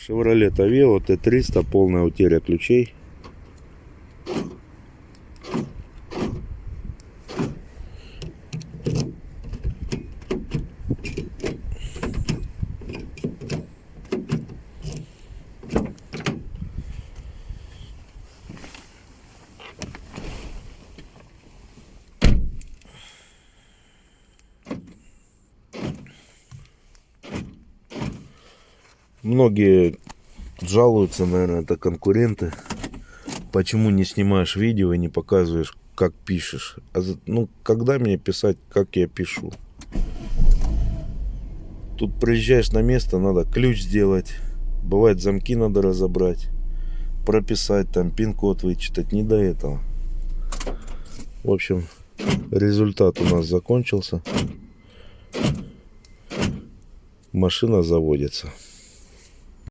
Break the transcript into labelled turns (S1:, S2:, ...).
S1: Chevrolet Aveo T300, полная утеря ключей. Многие жалуются, наверное, это конкуренты. Почему не снимаешь видео и не показываешь, как пишешь? А ну, когда мне писать, как я пишу? Тут приезжаешь на место, надо ключ сделать. Бывает, замки надо разобрать. Прописать, там, пин-код вычитать. Не до этого. В общем, результат у нас закончился. Машина заводится.